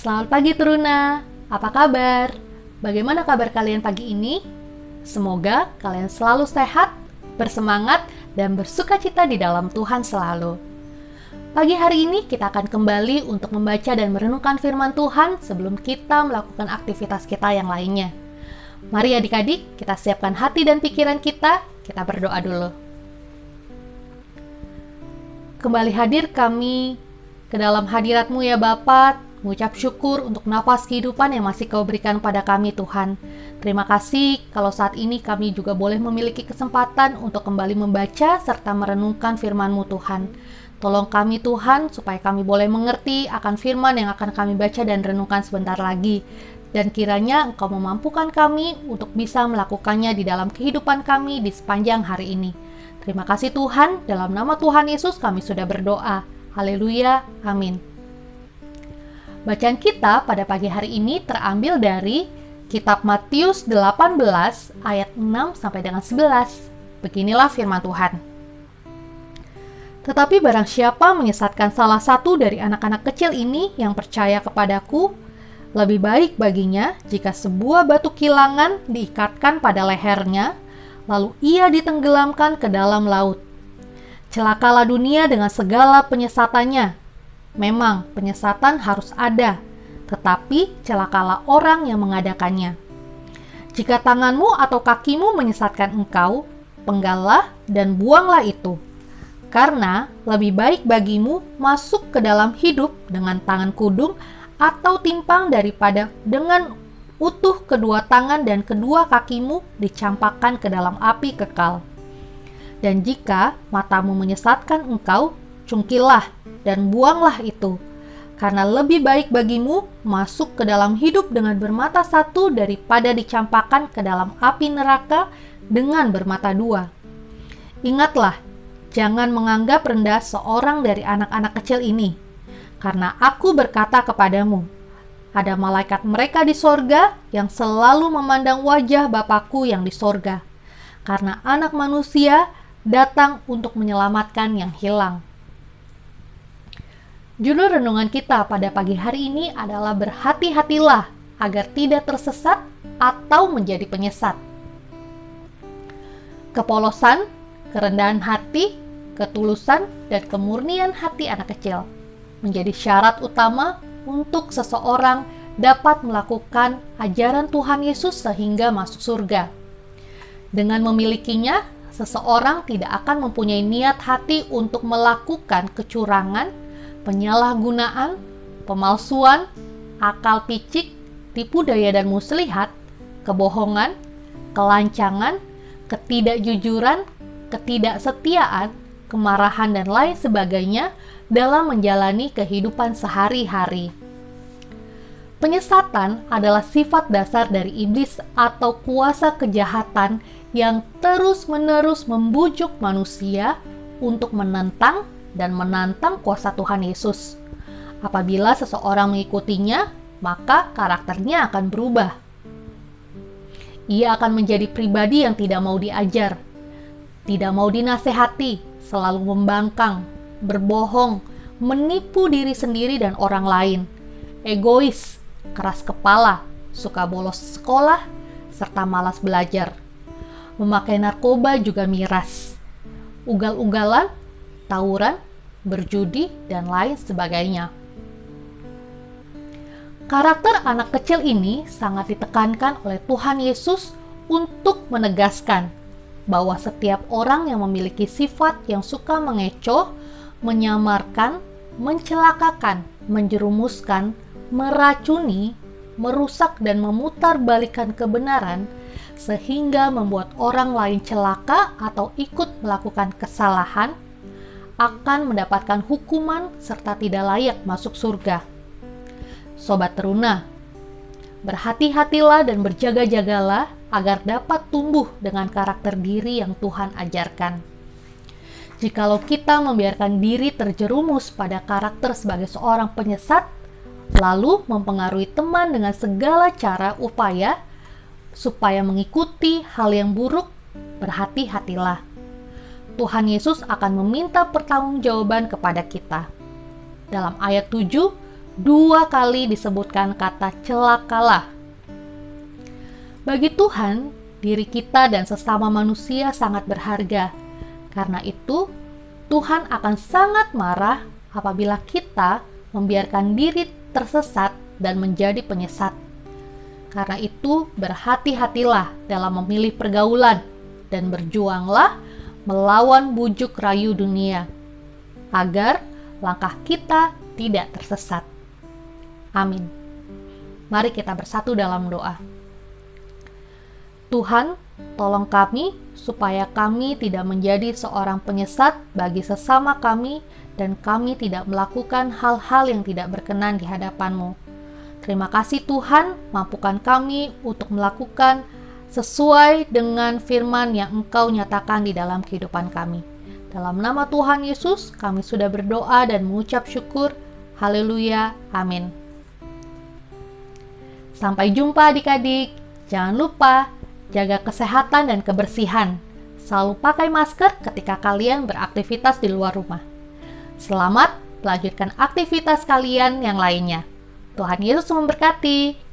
Selamat pagi Teruna, apa kabar? Bagaimana kabar kalian pagi ini? Semoga kalian selalu sehat, bersemangat, dan bersuka cita di dalam Tuhan selalu. Pagi hari ini kita akan kembali untuk membaca dan merenungkan firman Tuhan sebelum kita melakukan aktivitas kita yang lainnya. Mari adik-adik, kita siapkan hati dan pikiran kita, kita berdoa dulu. Kembali hadir kami ke dalam hadiratmu ya Bapak, mengucap syukur untuk nafas kehidupan yang masih kau berikan pada kami Tuhan. Terima kasih kalau saat ini kami juga boleh memiliki kesempatan untuk kembali membaca serta merenungkan firman-Mu Tuhan. Tolong kami Tuhan supaya kami boleh mengerti akan firman yang akan kami baca dan renungkan sebentar lagi. Dan kiranya Engkau memampukan kami untuk bisa melakukannya di dalam kehidupan kami di sepanjang hari ini. Terima kasih Tuhan, dalam nama Tuhan Yesus kami sudah berdoa. Haleluya, amin. Bacaan kita pada pagi hari ini terambil dari kitab Matius 18 ayat 6 sampai dengan 11. Beginilah firman Tuhan. Tetapi barang siapa menyesatkan salah satu dari anak-anak kecil ini yang percaya kepadaku, lebih baik baginya jika sebuah batu kilangan diikatkan pada lehernya, lalu ia ditenggelamkan ke dalam laut. Celakalah dunia dengan segala penyesatannya, Memang penyesatan harus ada, tetapi celakalah orang yang mengadakannya. Jika tanganmu atau kakimu menyesatkan engkau, penggalah dan buanglah itu. Karena lebih baik bagimu masuk ke dalam hidup dengan tangan kudung atau timpang daripada dengan utuh kedua tangan dan kedua kakimu dicampakkan ke dalam api kekal. Dan jika matamu menyesatkan engkau, cungkilah dan buanglah itu, karena lebih baik bagimu masuk ke dalam hidup dengan bermata satu daripada dicampakkan ke dalam api neraka dengan bermata dua. Ingatlah, jangan menganggap rendah seorang dari anak-anak kecil ini, karena aku berkata kepadamu, ada malaikat mereka di sorga yang selalu memandang wajah Bapakku yang di sorga, karena anak manusia datang untuk menyelamatkan yang hilang. Judul renungan kita pada pagi hari ini adalah berhati-hatilah agar tidak tersesat atau menjadi penyesat. Kepolosan, kerendahan hati, ketulusan, dan kemurnian hati anak kecil menjadi syarat utama untuk seseorang dapat melakukan ajaran Tuhan Yesus sehingga masuk surga. Dengan memilikinya, seseorang tidak akan mempunyai niat hati untuk melakukan kecurangan penyalahgunaan, pemalsuan, akal picik, tipu daya dan muslihat, kebohongan, kelancangan, ketidakjujuran, ketidaksetiaan, kemarahan, dan lain sebagainya dalam menjalani kehidupan sehari-hari. Penyesatan adalah sifat dasar dari iblis atau kuasa kejahatan yang terus-menerus membujuk manusia untuk menentang dan menantang kuasa Tuhan Yesus. Apabila seseorang mengikutinya, maka karakternya akan berubah. Ia akan menjadi pribadi yang tidak mau diajar, tidak mau dinasehati, selalu membangkang, berbohong, menipu diri sendiri dan orang lain, egois, keras kepala, suka bolos sekolah, serta malas belajar. Memakai narkoba juga miras. Ugal-ugalan tawuran, berjudi, dan lain sebagainya. Karakter anak kecil ini sangat ditekankan oleh Tuhan Yesus untuk menegaskan bahwa setiap orang yang memiliki sifat yang suka mengecoh, menyamarkan, mencelakakan, menjerumuskan, meracuni, merusak dan memutar balikan kebenaran sehingga membuat orang lain celaka atau ikut melakukan kesalahan akan mendapatkan hukuman serta tidak layak masuk surga. Sobat teruna, berhati-hatilah dan berjaga-jagalah agar dapat tumbuh dengan karakter diri yang Tuhan ajarkan. Jikalau kita membiarkan diri terjerumus pada karakter sebagai seorang penyesat, lalu mempengaruhi teman dengan segala cara upaya supaya mengikuti hal yang buruk, berhati-hatilah Tuhan Yesus akan meminta pertanggungjawaban kepada kita. Dalam ayat 7, dua kali disebutkan kata celakalah. Bagi Tuhan, diri kita dan sesama manusia sangat berharga. Karena itu, Tuhan akan sangat marah apabila kita membiarkan diri tersesat dan menjadi penyesat. Karena itu, berhati-hatilah dalam memilih pergaulan dan berjuanglah melawan bujuk rayu dunia, agar langkah kita tidak tersesat. Amin. Mari kita bersatu dalam doa. Tuhan, tolong kami supaya kami tidak menjadi seorang penyesat bagi sesama kami dan kami tidak melakukan hal-hal yang tidak berkenan di hadapan-Mu. Terima kasih Tuhan, mampukan kami untuk melakukan sesuai dengan firman yang Engkau nyatakan di dalam kehidupan kami. Dalam nama Tuhan Yesus, kami sudah berdoa dan mengucap syukur. Haleluya. Amin. Sampai jumpa adik-adik. Jangan lupa jaga kesehatan dan kebersihan. Selalu pakai masker ketika kalian beraktivitas di luar rumah. Selamat melanjutkan aktivitas kalian yang lainnya. Tuhan Yesus memberkati.